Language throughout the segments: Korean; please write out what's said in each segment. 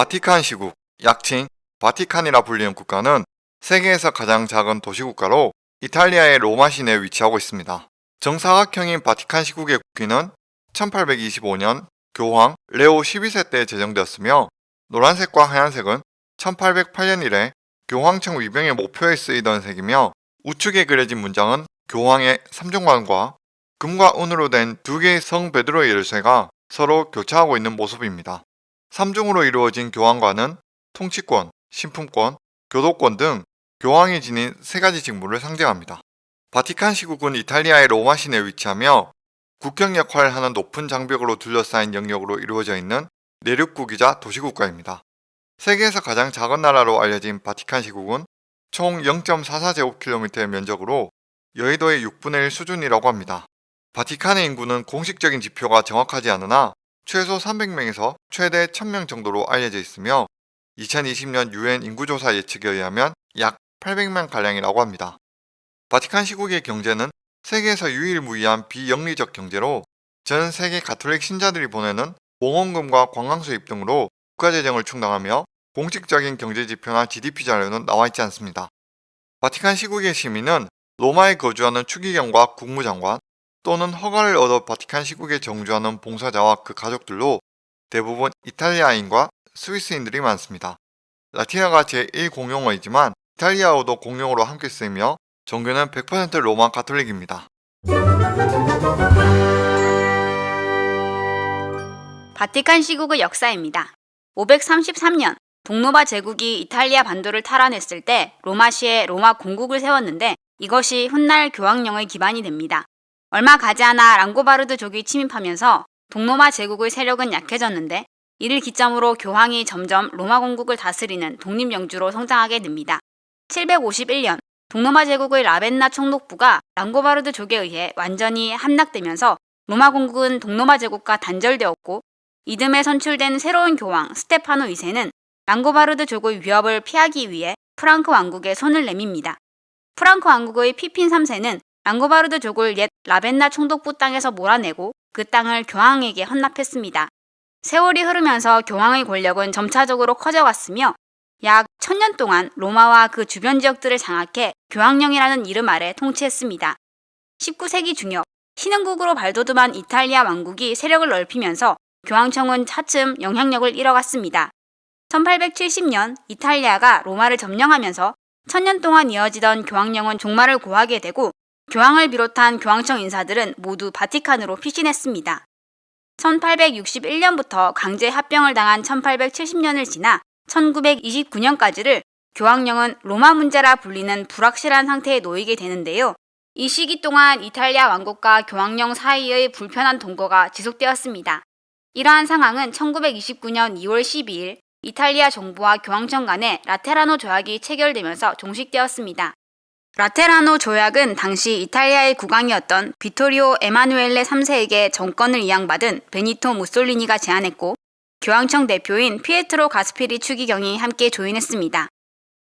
바티칸 시국, 약칭 바티칸이라 불리는 국가는 세계에서 가장 작은 도시국가로 이탈리아의 로마 시내에 위치하고 있습니다. 정사각형인 바티칸 시국의 국기는 1825년 교황 레오 12세 때 제정되었으며 노란색과 하얀색은 1808년 이래 교황청 위병의 목표에 쓰이던 색이며 우측에 그려진 문장은 교황의 삼종관과 금과 은으로 된 두 개의 성 베드로의 열쇠가 서로 교차하고 있는 모습입니다. 삼중으로 이루어진 교황관은 통치권, 신품권, 교도권 등 교황이 지닌 세 가지 직무를 상징합니다. 바티칸 시국은 이탈리아의 로마 시내에 위치하며 국경 역할을 하는 높은 장벽으로 둘러싸인 영역으로 이루어져 있는 내륙국이자 도시국가입니다. 세계에서 가장 작은 나라로 알려진 바티칸 시국은 총 0.44제곱킬로미터의 면적으로 여의도의 6분의 1 수준이라고 합니다. 바티칸의 인구는 공식적인 지표가 정확하지 않으나 최소 300명에서 최대 1000명 정도로 알려져 있으며 2020년 유엔 인구조사 예측에 의하면 약 800만 가량이라고 합니다. 바티칸 시국의 경제는 세계에서 유일무이한 비영리적 경제로 전 세계 가톨릭 신자들이 보내는 보험금과 관광 수입 등으로 국가재정을 충당하며 공식적인 경제지표나 GDP 자료는 나와있지 않습니다. 바티칸 시국의 시민은 로마에 거주하는 추기경과 국무장관 또는 허가를 얻어 바티칸 시국에 정주하는 봉사자와 그 가족들로 대부분 이탈리아인과 스위스인들이 많습니다. 라틴어가 제1공용어이지만 이탈리아어도 공용어로 함께 쓰이며 종교는 100% 로마 가톨릭입니다. 바티칸 시국의 역사입니다. 533년 동로마 제국이 이탈리아 반도를 탈환했을 때 로마시에 로마 공국을 세웠는데 이것이 훗날 교황령의 기반이 됩니다. 얼마 가지 않아 랑고바르드 족이 침입하면서 동로마 제국의 세력은 약해졌는데 이를 기점으로 교황이 점점 로마 공국을 다스리는 독립영주로 성장하게 됩니다. 751년 동로마 제국의 라벤나 총독부가 랑고바르드 족에 의해 완전히 함락되면서 로마 공국은 동로마 제국과 단절되었고 이듬해 선출된 새로운 교황 스테파노 2세는 랑고바르드 족의 위협을 피하기 위해 프랑크 왕국에 손을 내밉니다. 프랑크 왕국의 피핀 3세는 랑고바르드 족을 옛 라벤나 총독부 땅에서 몰아내고 그 땅을 교황에게 헌납했습니다. 세월이 흐르면서 교황의 권력은 점차적으로 커져갔으며 약 천년 동안 로마와 그 주변 지역들을 장악해 교황령이라는 이름 아래 통치했습니다. 19세기 중엽 신흥국으로 발돋움한 이탈리아 왕국이 세력을 넓히면서 교황청은 차츰 영향력을 잃어갔습니다. 1870년 이탈리아가 로마를 점령하면서 천년 동안 이어지던 교황령은 종말을 고하게 되고 교황을 비롯한 교황청 인사들은 모두 바티칸으로 피신했습니다. 1861년부터 강제 합병을 당한 1870년을 지나 1929년까지를 교황령은 로마 문제라 불리는 불확실한 상태에 놓이게 되는데요. 이 시기 동안 이탈리아 왕국과 교황령 사이의 불편한 동거가 지속되었습니다. 이러한 상황은 1929년 2월 12일 이탈리아 정부와 교황청 간의 라테라노 조약이 체결되면서 종식되었습니다. 라테라노 조약은 당시 이탈리아의 국왕이었던 비토리오 에마누엘레 3세에게 정권을 이양받은 베니토 무솔리니가 제안했고 교황청 대표인 피에트로 가스파리 추기경이 함께 조인했습니다.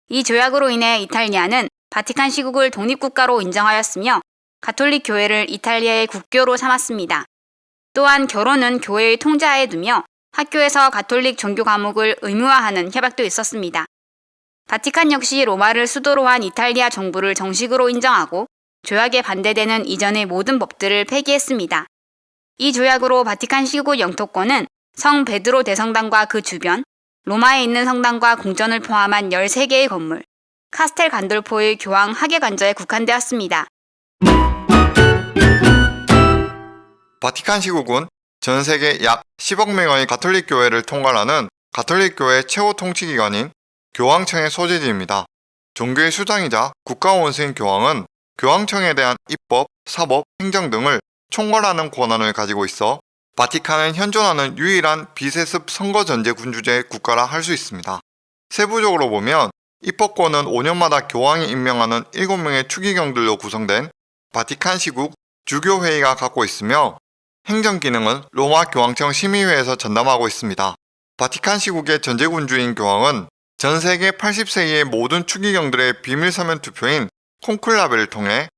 이 조약으로 인해 이탈리아는 바티칸 시국을 독립국가로 인정하였으며 가톨릭 교회를 이탈리아의 국교로 삼았습니다. 또한 결혼은 교회의 통제하에 두며 학교에서 가톨릭 종교 과목을 의무화하는 협약도 있었습니다. 바티칸 역시 로마를 수도로 한 이탈리아 정부를 정식으로 인정하고 조약에 반대되는 이전의 모든 법들을 폐기했습니다. 이 조약으로 바티칸 시국 영토권은 성 베드로 대성당과 그 주변, 로마에 있는 성당과 궁전을 포함한 13개의 건물, 카스텔 간돌포의 교황 하계 관저에 국한되었습니다. 바티칸 시국은 전 세계 약 10억 명의 가톨릭 교회를 통괄하는 가톨릭 교회 최고 통치기관인 교황청의 소재지입니다. 종교의 수장이자 국가 원수인 교황은 교황청에 대한 입법, 사법, 행정 등을 총괄하는 권한을 가지고 있어 바티칸은 현존하는 유일한 비세습 선거전제 군주제 국가라 할 수 있습니다. 세부적으로 보면 입법권은 5년마다 교황이 임명하는 7명의 추기경들로 구성된 바티칸 시국 주교회의가 갖고 있으며 행정기능은 로마 교황청 심의회에서 전담하고 있습니다. 바티칸 시국의 전제군주인 교황은 전 세계 80세 이의 모든 추기경들의 비밀 서면 투표인 콘클라베를 통해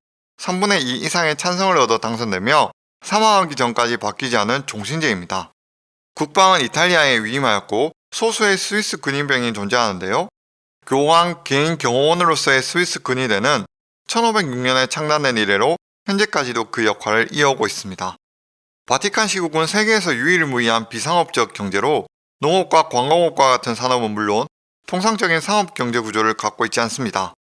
3분의 2 이상의 찬성을 얻어 당선되며 사망하기 전까지 바뀌지 않은 종신제입니다. 국방은 이탈리아에 위임하였고 소수의 스위스 근위병이 존재하는데요. 교황 개인 경호원으로서의 스위스 근위대는 1506년에 창단된 이래로 현재까지도 그 역할을 이어오고 있습니다. 바티칸 시국은 세계에서 유일무이한 비상업적 경제로 농업과 관광업과 같은 산업은 물론 통상적인 상업 경제 구조를 갖고 있지 않습니다.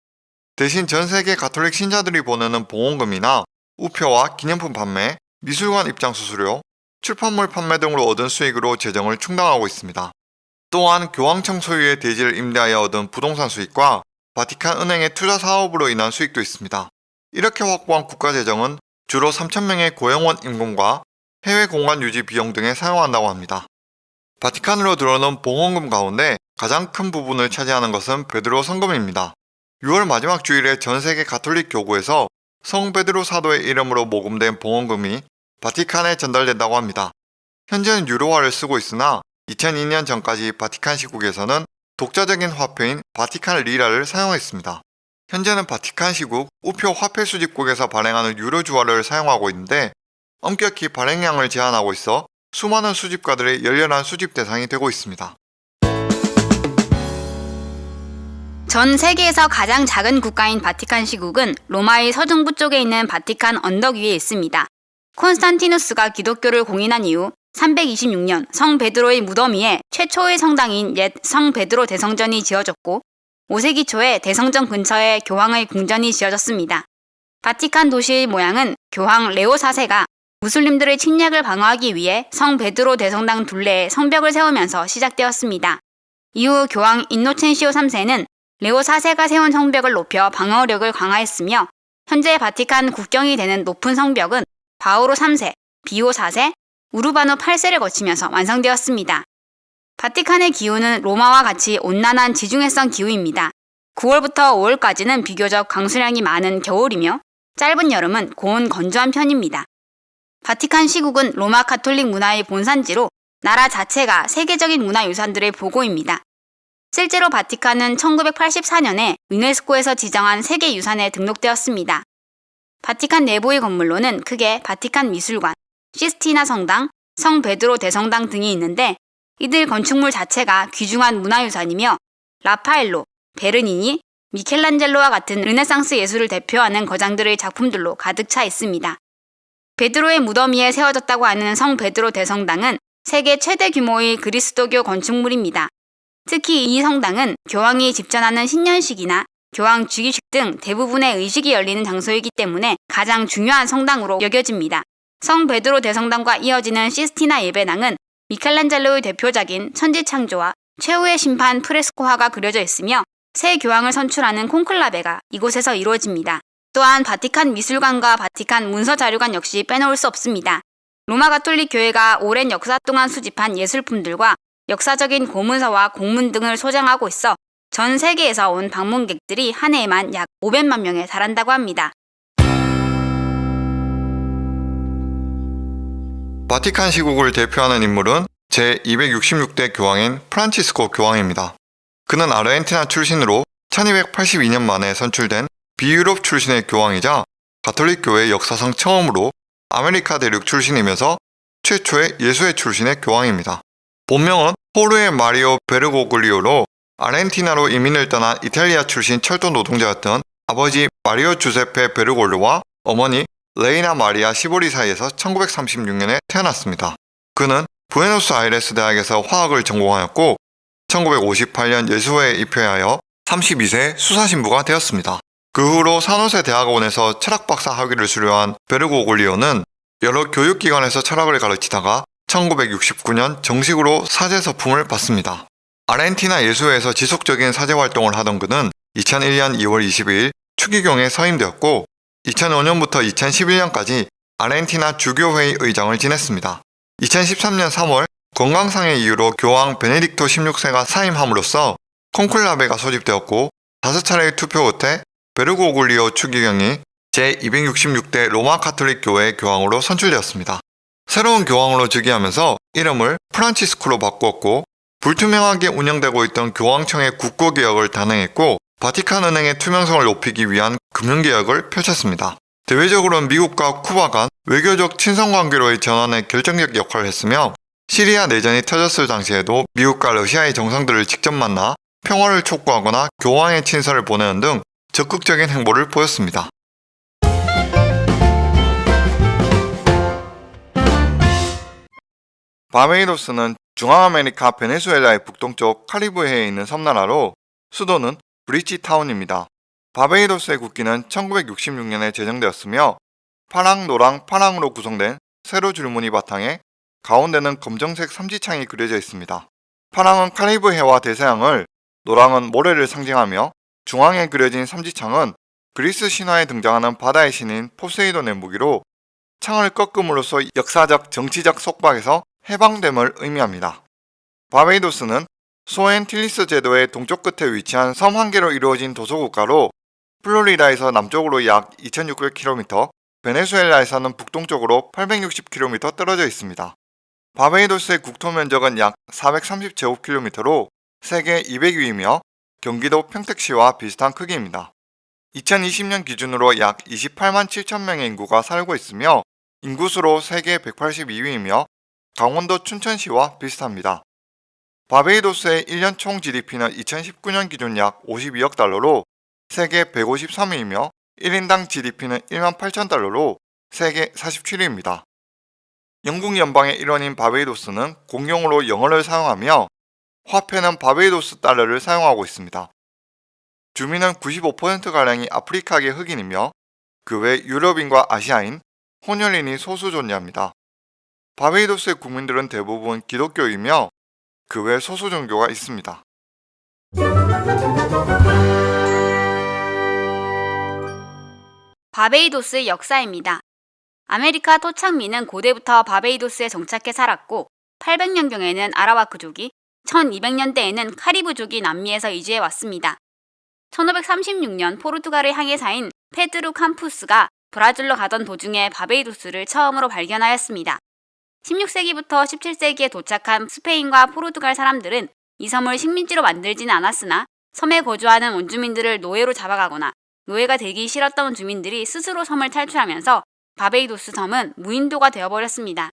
대신 전 세계 가톨릭 신자들이 보내는 보험금이나 우표와 기념품 판매, 미술관 입장 수수료, 출판물 판매 등으로 얻은 수익으로 재정을 충당하고 있습니다. 또한 교황청 소유의 대지를 임대하여 얻은 부동산 수익과 바티칸 은행의 투자 사업으로 인한 수익도 있습니다. 이렇게 확보한 국가 재정은 주로 3,000명의 고용원 임금과 해외 공간 유지 비용 등에 사용한다고 합니다. 바티칸으로 들어오는 봉헌금 가운데 가장 큰 부분을 차지하는 것은 베드로 성금입니다. 6월 마지막 주일에 전 세계 가톨릭 교구에서 성 베드로 사도의 이름으로 모금된 봉헌금이 바티칸에 전달된다고 합니다. 현재는 유로화를 쓰고 있으나 2002년 전까지 바티칸 시국에서는 독자적인 화폐인 바티칸 리라를 사용했습니다. 현재는 바티칸 시국 우표 화폐 수집국에서 발행하는 유로 주화를 사용하고 있는데 엄격히 발행량을 제한하고 있어 수많은 수집가들의 열렬한 수집 대상이 되고 있습니다. 전 세계에서 가장 작은 국가인 바티칸 시국은 로마의 서중부 쪽에 있는 바티칸 언덕 위에 있습니다. 콘스탄티누스가 기독교를 공인한 이후 326년 성 베드로의 무덤 위에 최초의 성당인 옛 성 베드로 대성전이 지어졌고 5세기 초에 대성전 근처에 교황의 궁전이 지어졌습니다. 바티칸 도시의 모양은 교황 레오 4세가 무슬림들의 침략을 방어하기 위해 성 베드로 대성당 둘레에 성벽을 세우면서 시작되었습니다. 이후 교황 인노첸시오 3세는 레오 4세가 세운 성벽을 높여 방어력을 강화했으며 현재 바티칸 국경이 되는 높은 성벽은 바오로 3세, 비오 4세, 우르바노 8세를 거치면서 완성되었습니다. 바티칸의 기후는 로마와 같이 온난한 지중해성 기후입니다. 9월부터 5월까지는 비교적 강수량이 많은 겨울이며 짧은 여름은 고온 건조한 편입니다. 바티칸 시국은 로마 카톨릭 문화의 본산지로 나라 자체가 세계적인 문화유산들의 보고입니다. 실제로 바티칸은 1984년에 유네스코에서 지정한 세계유산에 등록되었습니다. 바티칸 내부의 건물로는 크게 바티칸 미술관, 시스티나 성당, 성 베드로 대성당 등이 있는데 이들 건축물 자체가 귀중한 문화유산이며 라파엘로, 베르니니, 미켈란젤로와 같은 르네상스 예술을 대표하는 거장들의 작품들로 가득 차 있습니다. 베드로의 무덤 위에 세워졌다고 하는 성 베드로 대성당은 세계 최대 규모의 그리스도교 건축물입니다. 특히 이 성당은 교황이 집전하는 신년식이나 교황 주기식 등 대부분의 의식이 열리는 장소이기 때문에 가장 중요한 성당으로 여겨집니다. 성 베드로 대성당과 이어지는 시스티나 예배당은 미켈란젤로의 대표작인 천지창조와 최후의 심판 프레스코화가 그려져 있으며 새 교황을 선출하는 콘클라베가 이곳에서 이루어집니다. 또한 바티칸 미술관과 바티칸 문서자료관 역시 빼놓을 수 없습니다. 로마 가톨릭 교회가 오랜 역사 동안 수집한 예술품들과 역사적인 고문서와 공문 등을 소장하고 있어 전 세계에서 온 방문객들이 한 해에만 약 500만 명에 달한다고 합니다. 바티칸 시국을 대표하는 인물은 제266대 교황인 프란치스코 교황입니다. 그는 아르헨티나 출신으로 1282년 만에 선출된 비유럽 출신의 교황이자 가톨릭 교회 역사상 처음으로 아메리카 대륙 출신이면서 최초의 예수회 출신의 교황입니다. 본명은 호르헤 마리오 베르고글리오로 아르헨티나로 이민을 떠난 이탈리아 출신 철도 노동자였던 아버지 마리오 주세페 베르고글리오와 어머니 레히나 마리아 시보리 사이에서 1936년에 태어났습니다. 그는 부에노스아이레스 대학에서 화학을 전공하였고 1958년 예수회에 입회하여 32세 수사신부가 되었습니다. 그 후로 산호세 대학원에서 철학박사 학위를 수료한 베르고글리오는 여러 교육기관에서 철학을 가르치다가 1969년 정식으로 사제 서품을 받습니다. 아르헨티나 예수회에서 지속적인 사제 활동을 하던 그는 2001년 2월 22일 추기경에 서임되었고 2005년부터 2011년까지 아르헨티나 주교회의 의장을 지냈습니다. 2013년 3월 건강상의 이유로 교황 베네딕토 16세가 사임함으로써 콘클라베가 소집되었고 5차례의 투표 끝에 베르고글리오 추기경이 제266대 로마 카톨릭 교회 교황으로 선출되었습니다. 새로운 교황으로 즉위하면서 이름을 프란치스코로 바꾸었고 불투명하게 운영되고 있던 교황청의 국고개혁을 단행했고 바티칸 은행의 투명성을 높이기 위한 금융개혁을 펼쳤습니다. 대외적으로는 미국과 쿠바 간 외교적 친선관계로의 전환에 결정적 역할을 했으며 시리아 내전이 터졌을 당시에도 미국과 러시아의 정상들을 직접 만나 평화를 촉구하거나 교황의 친서를 보내는 등 적극적인 행보를 보였습니다. 바메이도스는 중앙아메리카 베네수엘라의 북동쪽 카리브해에 있는 섬나라로 수도는 브리지타운입니다. 바베이도스의 국기는 1966년에 제정되었으며 파랑, 노랑, 파랑으로 구성된 세로 줄무늬 바탕에 가운데는 검정색 삼지창이 그려져 있습니다. 파랑은 카리브해와 대서양을, 노랑은 모래를 상징하며 중앙에 그려진 삼지창은 그리스 신화에 등장하는 바다의 신인 포세이돈의 무기로 창을 꺾음으로써 역사적 정치적 속박에서 해방됨을 의미합니다. 바베이도스는 소엔 틸리스 제도의 동쪽 끝에 위치한 섬 한 개로 이루어진 도서국가로 플로리다에서 남쪽으로 약 2600km, 베네수엘라에서는 북동쪽으로 860km 떨어져 있습니다. 바베이도스의 국토 면적은 약 430제곱킬로미터로 세계 200위이며 경기도 평택시와 비슷한 크기입니다. 2020년 기준으로 약 28만 7천 명의 인구가 살고 있으며 인구수로 세계 182위이며 강원도 춘천시와 비슷합니다. 바베이도스의 1년 총 GDP는 2019년 기준 약 52억 달러로 세계 153위이며 1인당 GDP는 1만 8천 달러로 세계 47위입니다. 영국 연방의 일원인 바베이도스는 공용으로 영어를 사용하며 화폐는 바베이도스 달러를 사용하고 있습니다. 주민은 95%가량이 아프리카계 흑인이며 그 외 유럽인과 아시아인, 혼혈인이 소수 존재합니다. 바베이도스의 국민들은 대부분 기독교이며 그 외 소수 종교가 있습니다. 바베이도스의 역사입니다. 아메리카 토착민은 고대부터 바베이도스에 정착해 살았고 800년경에는 아라와크족이 1200년대에는 카리브족이 남미에서 이주해 왔습니다. 1536년 포르투갈의 항해사인 페드루 캄푸스가 브라질로 가던 도중에 바베이도스를 처음으로 발견하였습니다. 16세기부터 17세기에 도착한 스페인과 포르투갈 사람들은 이 섬을 식민지로 만들지는 않았으나 섬에 거주하는 원주민들을 노예로 잡아가거나 노예가 되기 싫었던 주민들이 스스로 섬을 탈출하면서 바베이도스 섬은 무인도가 되어버렸습니다.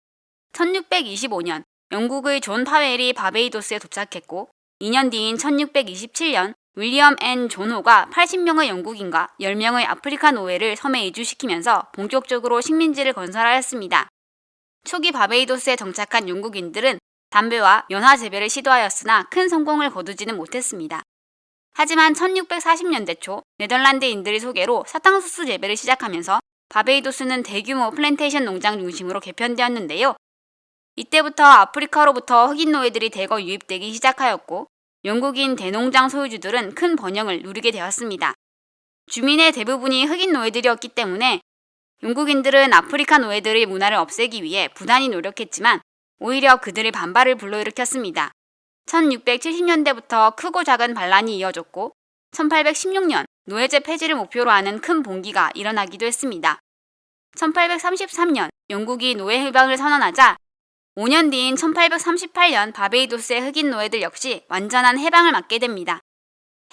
1625년 영국의 존 파웰이 바베이도스에 도착했고 2년 뒤인 1627년 윌리엄 앤 존호가 80명의 영국인과 10명의 아프리카 노예를 섬에 이주시키면서 본격적으로 식민지를 건설하였습니다. 초기 바베이도스에 정착한 영국인들은 담배와 면화 재배를 시도하였으나 큰 성공을 거두지는 못했습니다. 하지만 1640년대 초 네덜란드인들의 소개로 사탕수수 재배를 시작하면서 바베이도스는 대규모 플랜테이션 농장 중심으로 개편되었는데요. 이때부터 아프리카로부터 흑인 노예들이 대거 유입되기 시작하였고 영국인 대농장 소유주들은 큰 번영을 누리게 되었습니다. 주민의 대부분이 흑인 노예들이었기 때문에 영국인들은 아프리카 노예들의 문화를 없애기 위해 부단히 노력했지만 오히려 그들의 반발을 불러일으켰습니다. 1670년대부터 크고 작은 반란이 이어졌고 1816년 노예제 폐지를 목표로 하는 큰 봉기가 일어나기도 했습니다. 1833년 영국이 노예 해방을 선언하자 5년 뒤인 1838년 바베이도스의 흑인 노예들 역시 완전한 해방을 맞게 됩니다.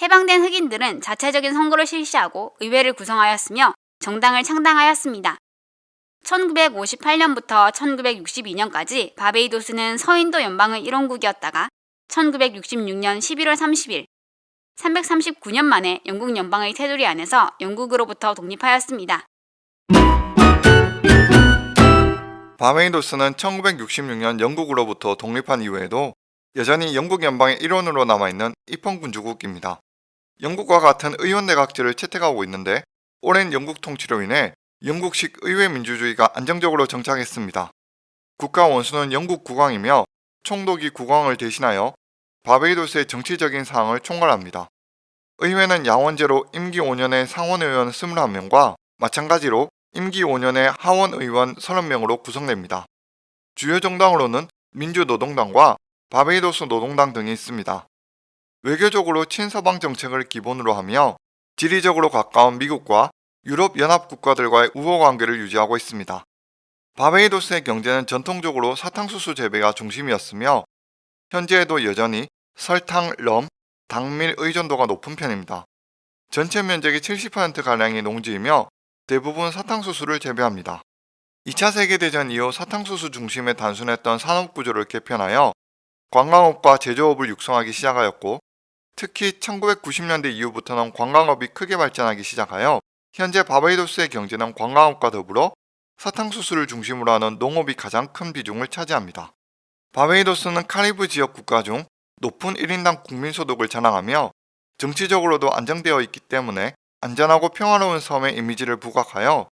해방된 흑인들은 자체적인 선거를 실시하고 의회를 구성하였으며 정당을 창당하였습니다. 1958년부터 1962년까지 바베이도스는 서인도 연방의 일원국이었다가 1966년 11월 30일 339년 만에 영국 연방의 테두리 안에서 영국으로부터 독립하였습니다. 바메이도스는 1966년 영국으로부터 독립한 이후에도 여전히 영국 연방의 일원으로 남아있는 입헌군주국입니다. 영국과 같은 의원내각제를 채택하고 있는데 오랜 영국 통치로 인해 영국식 의회 민주주의가 안정적으로 정착했습니다. 국가 원수는 영국 국왕이며 총독이 국왕을 대신하여 바베이도스의 정치적인 사항을 총괄합니다. 의회는 양원제로 임기 5년의 상원의원 21명과 마찬가지로 임기 5년의 하원 의원 30명으로 구성됩니다. 주요 정당으로는 민주노동당과 바베이도스 노동당 등이 있습니다. 외교적으로 친서방 정책을 기본으로 하며 지리적으로 가까운 미국과 유럽 연합 국가들과의 우호 관계를 유지하고 있습니다. 바베이도스의 경제는 전통적으로 사탕수수 재배가 중심이었으며 현재에도 여전히 설탕, 럼, 당밀 의존도가 높은 편입니다. 전체 면적의 70%가량이 농지이며 대부분 사탕수수를 재배합니다. 2차 세계대전 이후 사탕수수 중심의 단순했던 산업구조를 개편하여 관광업과 제조업을 육성하기 시작하였고 특히 1990년대 이후부터는 관광업이 크게 발전하기 시작하여 현재 바베이도스의 경제는 관광업과 더불어 사탕수수를 중심으로 하는 농업이 가장 큰 비중을 차지합니다. 바베이도스는 카리브 지역 국가 중 높은 1인당 국민소득을 자랑하며 정치적으로도 안정되어 있기 때문에 안전하고 평화로운 섬의 이미지를 부각하여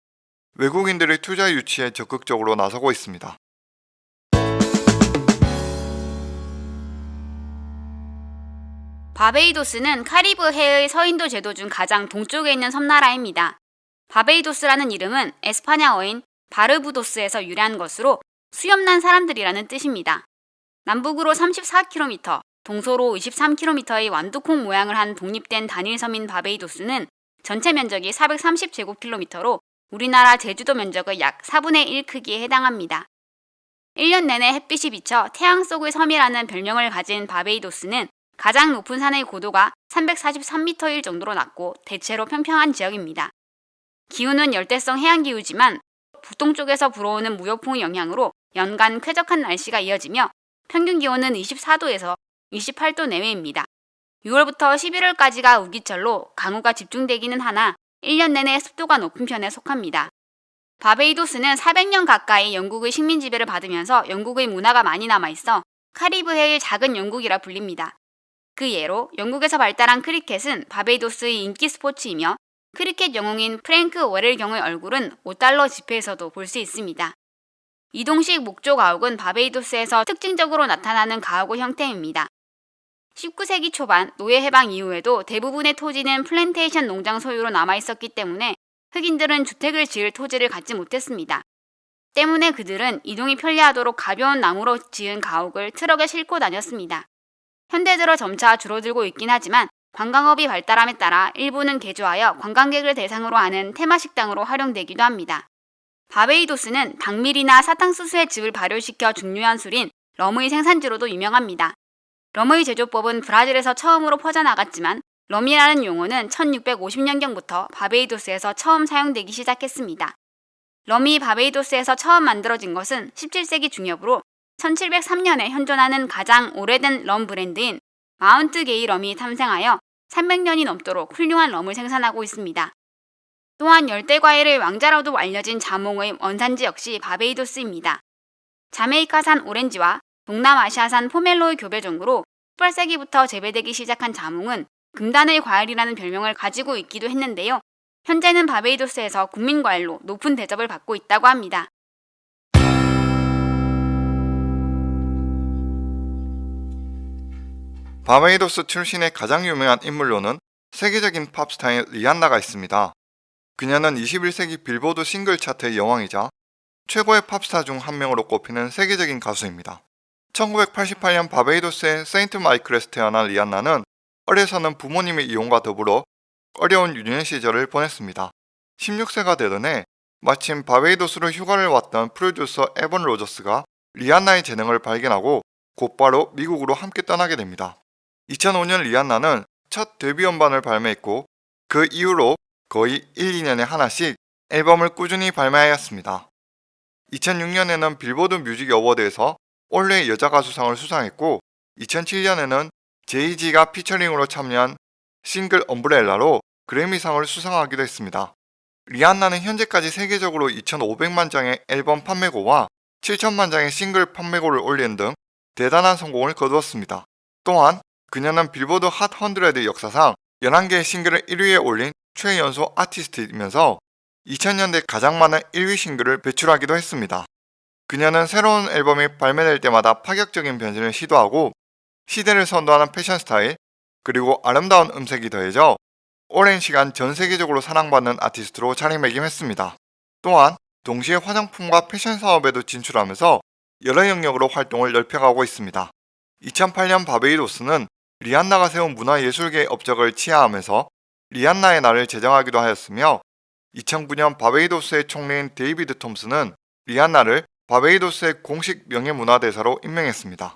외국인들의 투자 유치에 적극적으로 나서고 있습니다. 바베이도스는 카리브 해의 서인도 제도 중 가장 동쪽에 있는 섬나라입니다. 바베이도스라는 이름은 에스파냐어인 바르부도스에서 유래한 것으로 수염난 사람들이라는 뜻입니다. 남북으로 34km, 동서로 23km의 완두콩 모양을 한 독립된 단일섬인 바베이도스는 전체 면적이 430제곱킬로미터로 우리나라 제주도 면적의 약 4분의 1 크기에 해당합니다. 1년 내내 햇빛이 비쳐 태양 속의 섬이라는 별명을 가진 바베이도스는 가장 높은 산의 고도가 343m일 정도로 낮고 대체로 평평한 지역입니다. 기후는 열대성 해양기후지만 북동쪽에서 불어오는 무역풍의 영향으로 연간 쾌적한 날씨가 이어지며 평균 기온은 24도에서 28도 내외입니다. 6월부터 11월까지가 우기철로 강우가 집중되기는 하나 1년 내내 습도가 높은 편에 속합니다. 바베이도스는 400년 가까이 영국의 식민 지배를 받으면서 영국의 문화가 많이 남아있어 카리브해의 작은 영국이라 불립니다. 그 예로 영국에서 발달한 크리켓은 바베이도스의 인기 스포츠이며 크리켓 영웅인 프랭크 워렐 경의 얼굴은 5달러 지폐에서도 볼 수 있습니다. 이동식 목조 가옥은 바베이도스에서 특징적으로 나타나는 가옥의 형태입니다. 19세기 초반 노예 해방 이후에도 대부분의 토지는 플랜테이션 농장 소유로 남아있었기 때문에 흑인들은 주택을 지을 토지를 갖지 못했습니다. 때문에 그들은 이동이 편리하도록 가벼운 나무로 지은 가옥을 트럭에 싣고 다녔습니다. 현대 들어 점차 줄어들고 있긴 하지만 관광업이 발달함에 따라 일부는 개조하여 관광객을 대상으로 하는 테마식당으로 활용되기도 합니다. 바베이도스는 당밀이나 사탕수수의 즙을 발효시켜 중요한 술인 럼의 생산지로도 유명합니다. 럼의 제조법은 브라질에서 처음으로 퍼져나갔지만 럼이라는 용어는 1650년경부터 바베이도스에서 처음 사용되기 시작했습니다. 럼이 바베이도스에서 처음 만들어진 것은 17세기 중엽으로 1703년에 현존하는 가장 오래된 럼 브랜드인 마운트 게이 럼이 탐생하여 300년이 넘도록 훌륭한 럼을 생산하고 있습니다. 또한 열대과일의 왕자로도 알려진 자몽의 원산지 역시 바베이도스입니다. 자메이카산 오렌지와 동남아시아산 포멜로의 교배 종으로 18세기부터 재배되기 시작한 자몽은 금단의 과일이라는 별명을 가지고 있기도 했는데요. 현재는 바베이도스에서 국민 과일로 높은 대접을 받고 있다고 합니다. 바베이도스 출신의 가장 유명한 인물로는 세계적인 팝스타인 리안나가 있습니다. 그녀는 21세기 빌보드 싱글 차트의 여왕이자 최고의 팝스타 중 한 명으로 꼽히는 세계적인 가수입니다. 1988년 바베이도스의 세인트 마이클에서 태어난 리안나는 어려서는 부모님의 이혼과 더불어 어려운 유년 시절을 보냈습니다. 16세가 되던 해 마침 바베이도스로 휴가를 왔던 프로듀서 에번 로저스가 리안나의 재능을 발견하고 곧바로 미국으로 함께 떠나게 됩니다. 2005년 리안나는 첫 데뷔 음반을 발매했고 그 이후로 거의 1, 2년에 하나씩 앨범을 꾸준히 발매하였습니다. 2006년에는 빌보드 뮤직 어워드에서 올해 여자 가수상을 수상했고 2007년에는 제이지가 피처링으로 참여한 싱글 Umbrella로 그래미상을 수상하기도 했습니다. 리안나는 현재까지 세계적으로 2,500만 장의 앨범 판매고와 7천만 장의 싱글 판매고를 올린 등 대단한 성공을 거두었습니다. 또한 그녀는 빌보드 핫 100 역사상 11개의 싱글을 1위에 올린 최연소 아티스트이면서 2000년대 가장 많은 1위 싱글을 배출하기도 했습니다. 그녀는 새로운 앨범이 발매될 때마다 파격적인 변신을 시도하고 시대를 선도하는 패션 스타일 그리고 아름다운 음색이 더해져 오랜 시간 전 세계적으로 사랑받는 아티스트로 자리매김했습니다. 또한 동시에 화장품과 패션 사업에도 진출하면서 여러 영역으로 활동을 넓혀가고 있습니다. 2008년 바베이도스는 리안나가 세운 문화예술계의 업적을 치하하면서 리안나의 날을 제정하기도 하였으며 2009년 바베이도스의 총리인 데이비드 톰슨은 리안나를 바베이도스의 공식 명예문화대사로 임명했습니다.